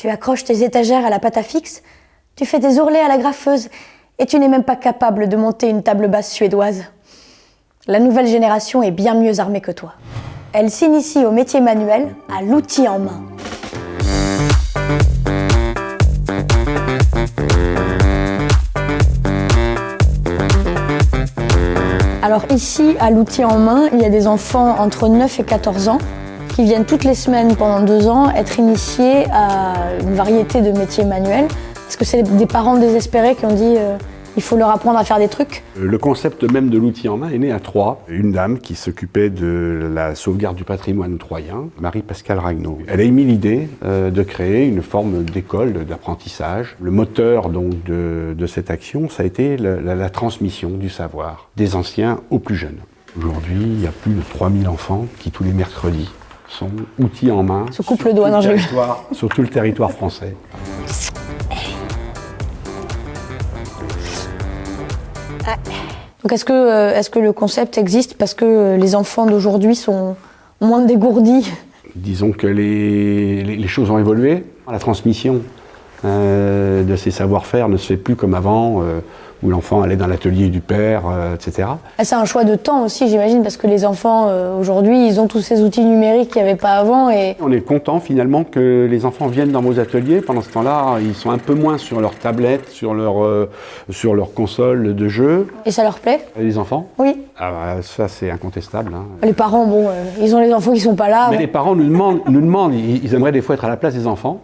Tu accroches tes étagères à la pâte à fixe, tu fais des ourlets à la graffeuse, et tu n'es même pas capable de monter une table basse suédoise. La nouvelle génération est bien mieux armée que toi. Elle s'initie au métier manuel, à l'outil en main. Alors ici, à l'outil en main, il y a des enfants entre 9 et 14 ans qui viennent toutes les semaines pendant deux ans être initiés à une variété de métiers manuels. Parce que c'est des parents désespérés qui ont dit euh, il faut leur apprendre à faire des trucs. Le concept même de l'outil en main est né à Troyes. Une dame qui s'occupait de la sauvegarde du patrimoine troyen, Marie-Pascale Ragnaud. Elle a émis l'idée euh, de créer une forme d'école d'apprentissage. Le moteur donc de, cette action, ça a été la transmission du savoir des anciens aux plus jeunes. Aujourd'hui, il y a plus de 3000 enfants qui, tous les mercredis, sont outils en main Se coupe le doigt, non, sur tout le territoire français. Donc est-ce que, euh, est que le concept existe parce que les enfants d'aujourd'hui sont moins dégourdis? Disons que les, les, les, choses ont évolué. La transmission euh, de ces savoir-faire ne se fait plus comme avant. Euh, où l'enfant allait dans l'atelier du père, euh, etc. Ah, c'est un choix de temps aussi, j'imagine, parce que les enfants, aujourd'hui, ils ont tous ces outils numériques qu'il n'y avait pas avant. Et... On est content finalement que les enfants viennent dans vos ateliers. Pendant ce temps-là, ils sont un peu moins sur leur tablette, sur leur, sur leur console de jeu. Et ça leur plaît? Les enfants? Oui. Ah bah, ça, c'est incontestable. Hein. Les parents, bon, ils ont les enfants qui sont pas là. Mais ouais. les parents nous demandent, nous demandent ils, ils aimeraient des fois être à la place des enfants.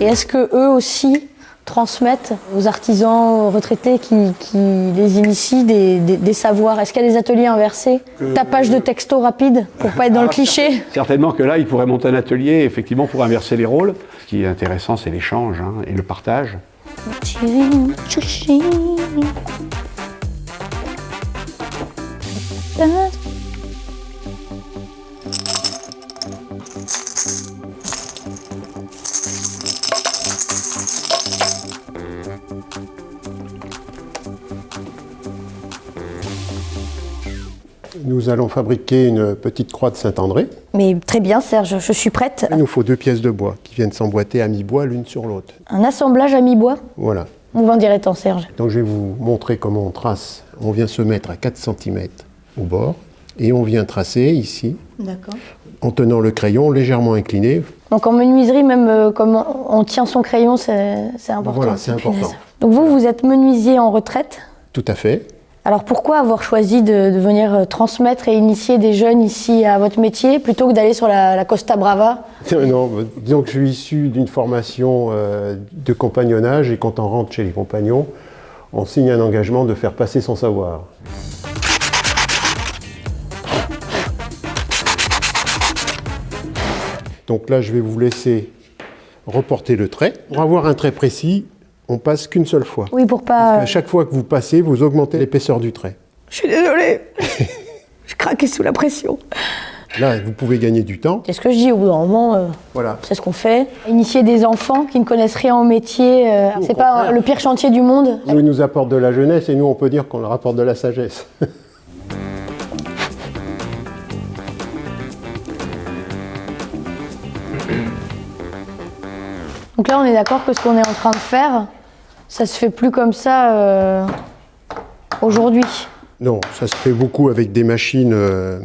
Et est-ce que eux aussi transmettent aux artisans retraités qui, qui les initient des, des, des savoirs? Est-ce qu'il y a des ateliers inversés? Que... Tapage de texto rapide pour pas être dans le cliché? Certainement que là, ils pourraient monter un atelier effectivement pour inverser les rôles. Ce qui est intéressant, c'est l'échange hein, et le partage. Nous allons fabriquer une petite croix de Saint-André. Mais très bien Serge, je suis prête. Il nous faut deux pièces de bois qui viennent s'emboîter à mi-bois l'une sur l'autre. Un assemblage à mi-bois? Voilà. On va en dire tant Serge. Donc je vais vous montrer comment on trace. On vient se mettre à 4 cm au bord et on vient tracer ici. D'accord. En tenant le crayon légèrement incliné. Donc en menuiserie, même euh, comme on tient son crayon, c'est important. Voilà, c'est important. Donc vous, vous êtes menuisier en retraite? Tout à fait. Alors pourquoi avoir choisi de, venir transmettre et initier des jeunes ici à votre métier plutôt que d'aller sur la, Costa Brava? Non, disons que je suis issu d'une formation euh, de compagnonnage et quand on rentre chez les compagnons, on signe un engagement de faire passer son savoir. Donc là, je vais vous laisser reporter le trait. Pour avoir un trait précis, on passe qu'une seule fois. Oui, pour pas... Parce à chaque fois que vous passez, vous augmentez l'épaisseur du trait. Je suis désolée. je craquais sous la pression. Là, vous pouvez gagner du temps. C'est ce que je dis au bout d'un moment. Euh, voilà. C'est ce qu'on fait. Initier des enfants qui ne connaissent rien au métier, euh, c'est pas le pire chantier du monde. Nous, ils nous apportent de la jeunesse et nous, on peut dire qu'on leur apporte de la sagesse. Donc là, on est d'accord que ce qu'on est en train de faire, ça se fait plus comme ça euh, aujourd'hui. Non, ça se fait beaucoup avec des machines. Euh...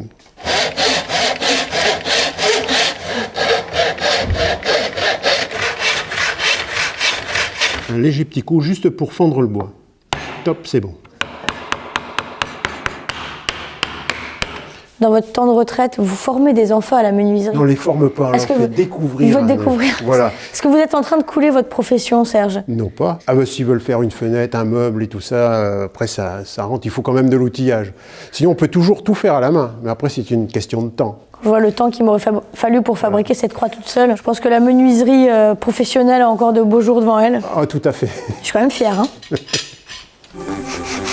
Un léger petit coup juste pour fondre le bois. Top, c'est bon. Dans votre temps de retraite, vous formez des enfants à la menuiserie on les forme pas, on leur fait vous... découvrir. Vous découvrir. Voilà. Est-ce que vous êtes en train de couler votre profession, Serge? Non, pas. Ah bah, s'ils veulent faire une fenêtre, un meuble et tout ça, euh, après ça, ça rentre, il faut quand même de l'outillage. Sinon, on peut toujours tout faire à la main, mais après, c'est une question de temps. Je vois le temps qu'il m'aurait fallu pour fabriquer cette croix toute seule. Je pense que la menuiserie euh, professionnelle a encore de beaux jours devant elle. Ah, tout à fait. Je suis quand même fière. Hein